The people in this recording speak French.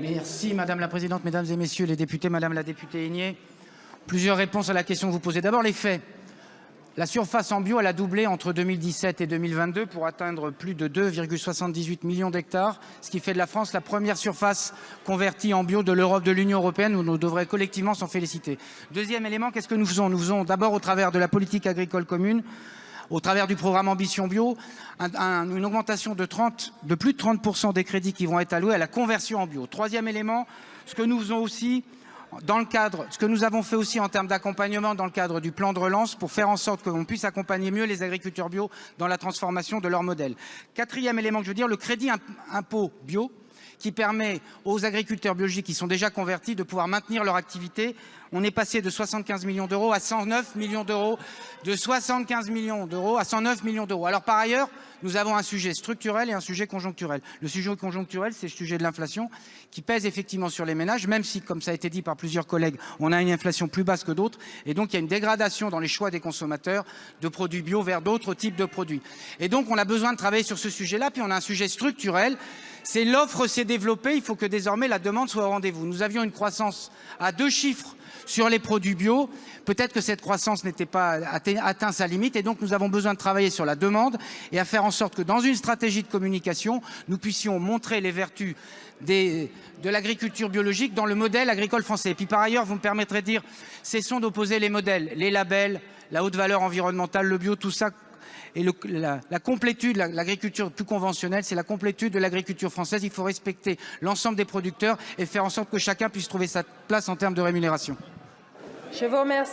Merci Madame la Présidente, Mesdames et Messieurs les députés, Madame la députée Aigné. Plusieurs réponses à la question que vous posez. D'abord les faits. La surface en bio, elle a doublé entre 2017 et 2022 pour atteindre plus de 2,78 millions d'hectares, ce qui fait de la France la première surface convertie en bio de l'Europe, de l'Union européenne, où nous devrions collectivement s'en féliciter. Deuxième élément, qu'est-ce que nous faisons? Nous faisons d'abord au travers de la politique agricole commune au travers du programme Ambition Bio, une augmentation de, 30, de plus de 30% des crédits qui vont être alloués à la conversion en bio. Troisième élément, ce que nous faisons aussi dans le cadre, ce que nous avons fait aussi en termes d'accompagnement dans le cadre du plan de relance pour faire en sorte qu'on puisse accompagner mieux les agriculteurs bio dans la transformation de leur modèle. Quatrième élément que je veux dire, le crédit impôt bio qui permet aux agriculteurs biologiques qui sont déjà convertis de pouvoir maintenir leur activité. On est passé de 75 millions d'euros à 109 millions d'euros, de 75 millions d'euros à 109 millions d'euros. Alors par ailleurs, nous avons un sujet structurel et un sujet conjoncturel. Le sujet conjoncturel, c'est le sujet de l'inflation qui pèse effectivement sur les ménages, même si, comme ça a été dit par plusieurs collègues, on a une inflation plus basse que d'autres. Et donc, il y a une dégradation dans les choix des consommateurs de produits bio vers d'autres types de produits. Et donc, on a besoin de travailler sur ce sujet-là. Puis on a un sujet structurel c'est l'offre s'est développée, il faut que désormais la demande soit au rendez-vous. Nous avions une croissance à deux chiffres sur les produits bio. Peut-être que cette croissance n'était pas atteint sa limite et donc nous avons besoin de travailler sur la demande et à faire en sorte que dans une stratégie de communication, nous puissions montrer les vertus de l'agriculture biologique dans le modèle agricole français. Puis par ailleurs, vous me permettrez de dire, cessons d'opposer les modèles, les labels, la haute valeur environnementale, le bio, tout ça et la, la, complétude, l'agriculture plus conventionnelle, c'est la complétude de l'agriculture française. Il faut respecter l'ensemble des producteurs et faire en sorte que chacun puisse trouver sa place en termes de rémunération. Je vous remercie.